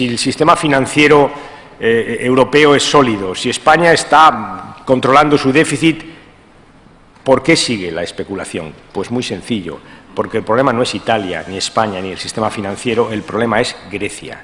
si el sistema financiero eh, europeo es sólido, si España está controlando su déficit, ¿por qué sigue la especulación? Pues muy sencillo, porque el problema no es Italia, ni España, ni el sistema financiero, el problema es Grecia.